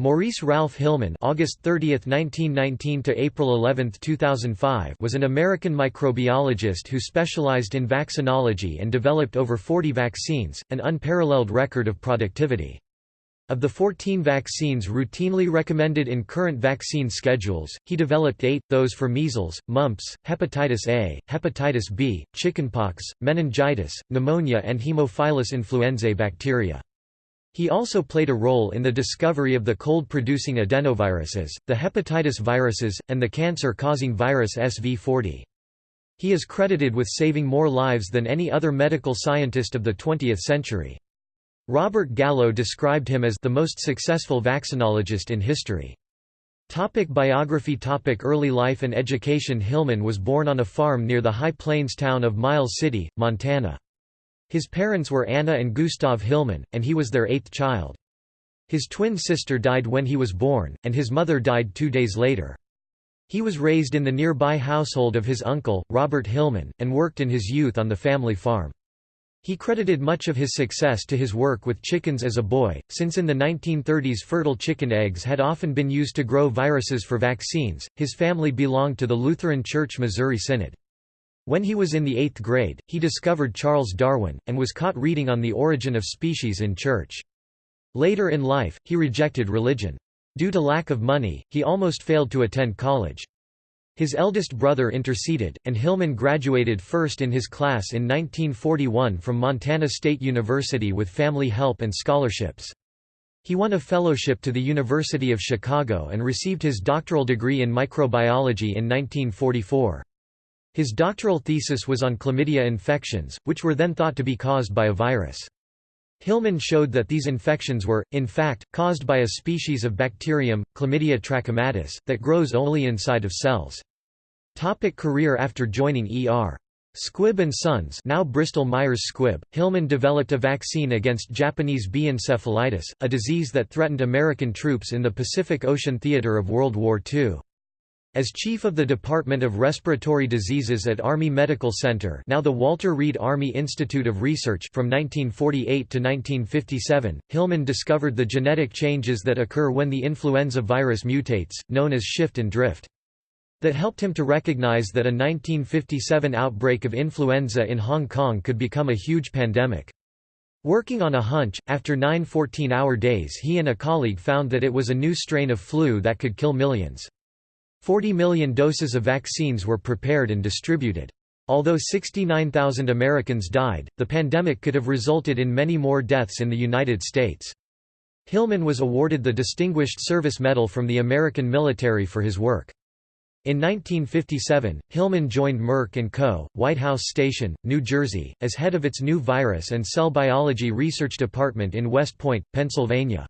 Maurice Ralph Hilleman August 30, 1919 to April 11, 2005 was an American microbiologist who specialized in vaccinology and developed over 40 vaccines, an unparalleled record of productivity. Of the 14 vaccines routinely recommended in current vaccine schedules, he developed eight, those for measles, mumps, hepatitis A, hepatitis B, chickenpox, meningitis, pneumonia and Haemophilus influenzae bacteria. He also played a role in the discovery of the cold-producing adenoviruses, the hepatitis viruses, and the cancer-causing virus SV40. He is credited with saving more lives than any other medical scientist of the 20th century. Robert Gallo described him as the most successful vaccinologist in history. Topic biography topic Early life and education Hilleman was born on a farm near the High Plains town of Miles City, Montana. His parents were Anna and Gustav Hilleman, and he was their eighth child. His twin sister died when he was born, and his mother died two days later. He was raised in the nearby household of his uncle, Robert Hilleman, and worked in his youth on the family farm. He credited much of his success to his work with chickens as a boy, since in the 1930s fertile chicken eggs had often been used to grow viruses for vaccines. His family belonged to the Lutheran Church Missouri Synod. When he was in the eighth grade, he discovered Charles Darwin, and was caught reading on the origin of species in church. Later in life, he rejected religion. Due to lack of money, he almost failed to attend college. His eldest brother interceded, and Hilleman graduated first in his class in 1941 from Montana State University with family help and scholarships. He won a fellowship to the University of Chicago and received his doctoral degree in microbiology in 1944. His doctoral thesis was on chlamydia infections, which were then thought to be caused by a virus. Hilleman showed that these infections were, in fact, caused by a species of bacterium, Chlamydia trachomatis, that grows only inside of cells. Topic career After joining E.R. Squibb and Sons now Bristol Myers Squibb, Hilleman developed a vaccine against Japanese B encephalitis, a disease that threatened American troops in the Pacific Ocean theater of World War II. As chief of the Department of Respiratory Diseases at Army Medical Center now the Walter Reed Army Institute of Research from 1948 to 1957, Hilleman discovered the genetic changes that occur when the influenza virus mutates, known as shift and drift. That helped him to recognize that a 1957 outbreak of influenza in Hong Kong could become a huge pandemic. Working on a hunch, after nine 14-hour days he and a colleague found that it was a new strain of flu that could kill millions. 40 million doses of vaccines were prepared and distributed. Although 69,000 Americans died, the pandemic could have resulted in many more deaths in the United States. Hilleman was awarded the Distinguished Service Medal from the American military for his work. In 1957, Hilleman joined Merck & Co., White House Station, New Jersey, as head of its new virus and cell biology research department in West Point, Pennsylvania.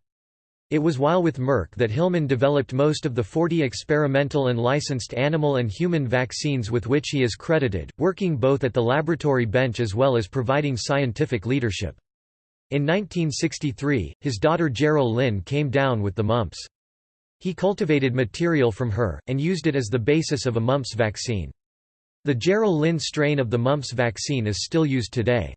It was while with Merck that Hilleman developed most of the 40 experimental and licensed animal and human vaccines with which he is credited, working both at the laboratory bench as well as providing scientific leadership. In 1963, his daughter Jeryl Lynn came down with the mumps. He cultivated material from her, and used it as the basis of a mumps vaccine. The Jeryl Lynn strain of the mumps vaccine is still used today.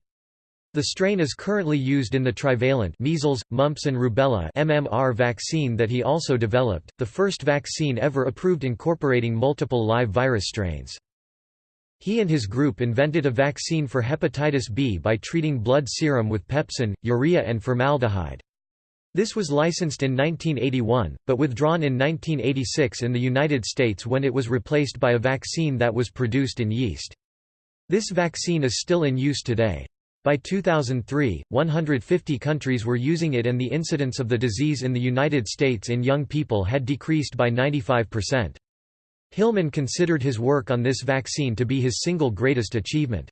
The strain is currently used in the trivalent measles, mumps and rubella MMR vaccine that he also developed, the first vaccine ever approved incorporating multiple live virus strains. He and his group invented a vaccine for hepatitis B by treating blood serum with pepsin, urea and formaldehyde. This was licensed in 1981, but withdrawn in 1986 in the United States when it was replaced by a vaccine that was produced in yeast. This vaccine is still in use today. By 2003, 150 countries were using it and the incidence of the disease in the United States in young people had decreased by 95%. Hilleman considered his work on this vaccine to be his single greatest achievement.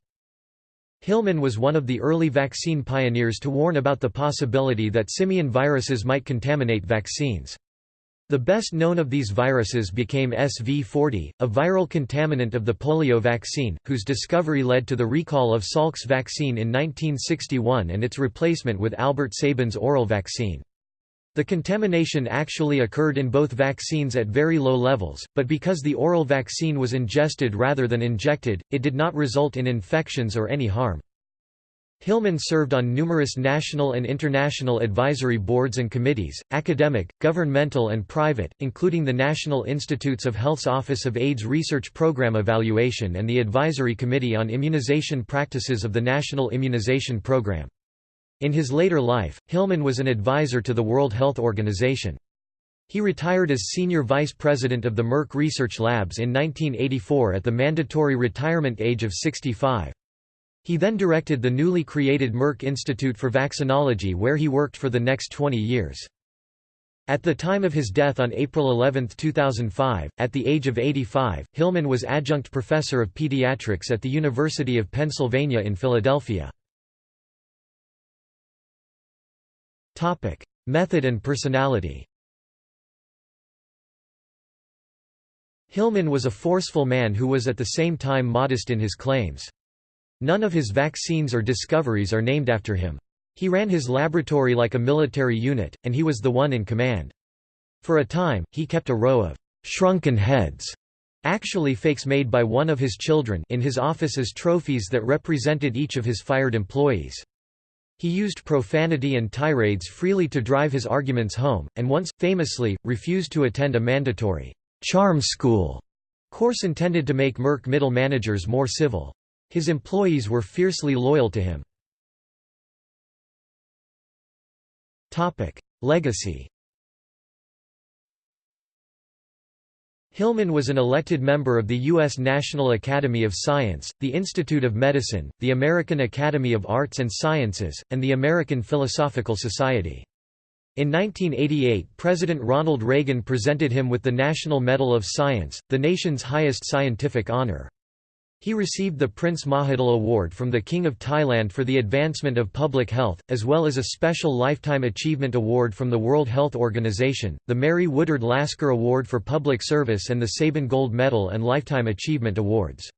Hilleman was one of the early vaccine pioneers to warn about the possibility that simian viruses might contaminate vaccines. The best known of these viruses became SV40, a viral contaminant of the polio vaccine, whose discovery led to the recall of Salk's vaccine in 1961 and its replacement with Albert Sabin's oral vaccine. The contamination actually occurred in both vaccines at very low levels, but because the oral vaccine was ingested rather than injected, it did not result in infections or any harm. Hilleman served on numerous national and international advisory boards and committees, academic, governmental and private, including the National Institutes of Health's Office of AIDS Research Program Evaluation and the Advisory Committee on Immunization Practices of the National Immunization Program. In his later life, Hilleman was an advisor to the World Health Organization. He retired as senior vice president of the Merck Research Labs in 1984 at the mandatory retirement age of 65. He then directed the newly created Merck Institute for Vaccinology where he worked for the next 20 years. At the time of his death on April 11, 2005, at the age of 85, Hilleman was adjunct professor of pediatrics at the University of Pennsylvania in Philadelphia. Topic: Method and personality Hilleman was a forceful man who was at the same time modest in his claims. None of his vaccines or discoveries are named after him. He ran his laboratory like a military unit, and he was the one in command. For a time, he kept a row of «shrunken heads» actually fakes made by one of his children in his office as trophies that represented each of his fired employees. He used profanity and tirades freely to drive his arguments home, and once, famously, refused to attend a mandatory «charm school» course intended to make Merck middle managers more civil. His employees were fiercely loyal to him. Legacy Hilleman was an elected member of the U.S. National Academy of Science, the Institute of Medicine, the American Academy of Arts and Sciences, and the American Philosophical Society. In 1988 President Ronald Reagan presented him with the National Medal of Science, the nation's highest scientific honor. He received the Prince Mahidol Award from the King of Thailand for the advancement of public health, as well as a special Lifetime Achievement Award from the World Health Organization, the Mary Woodard Lasker Award for Public Service and the Sabin Gold Medal and Lifetime Achievement Awards.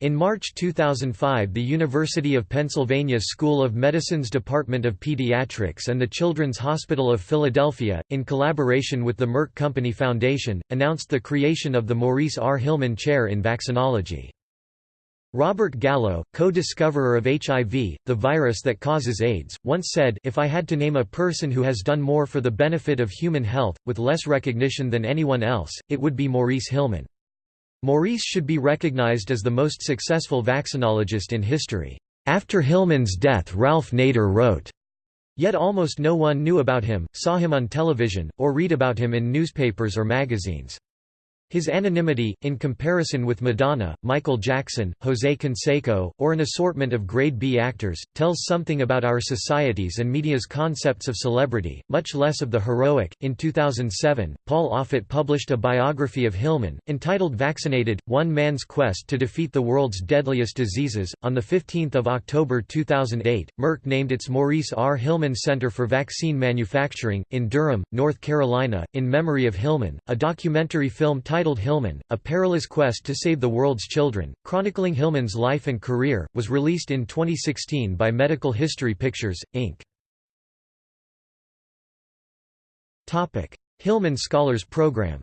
In March 2005 the University of Pennsylvania School of Medicine's Department of Pediatrics and the Children's Hospital of Philadelphia, in collaboration with the Merck Company Foundation, announced the creation of the Maurice R. Hilleman Chair in Vaccinology. Robert Gallo, co-discoverer of HIV, the virus that causes AIDS, once said, If I had to name a person who has done more for the benefit of human health, with less recognition than anyone else, it would be Maurice Hilleman. Maurice should be recognized as the most successful vaccinologist in history. After Hilleman's death Ralph Nader wrote, Yet almost no one knew about him, saw him on television, or read about him in newspapers or magazines. His anonymity, in comparison with Madonna, Michael Jackson, José Canseco, or an assortment of grade B actors, tells something about our society's and media's concepts of celebrity, much less of the heroic. In 2007, Paul Offit published a biography of Hilleman, entitled Vaccinated One Man's Quest to Defeat the World's Deadliest Diseases. On 15 October 2008, Merck named its Maurice R. Hilleman Center for Vaccine Manufacturing, in Durham, North Carolina, in memory of Hilleman. A documentary film titled titled Hilleman, A Perilous Quest to Save the World's Children, chronicling Hilleman's life and career, was released in 2016 by Medical History Pictures, Inc. Hilleman Scholars Program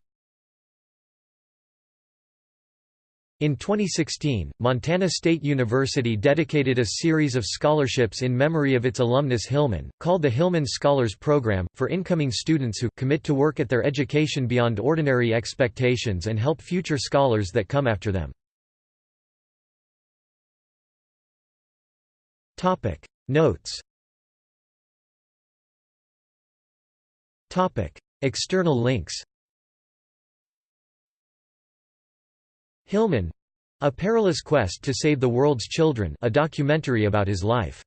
In 2016, Montana State University dedicated a series of scholarships in memory of its alumnus Hilleman, called the Hilleman Scholars Program, for incoming students who commit to work at their education beyond ordinary expectations and help future scholars that come after them. Topic Notes Topic External links Hilleman A Perilous Quest to Save the World's Children a documentary about his life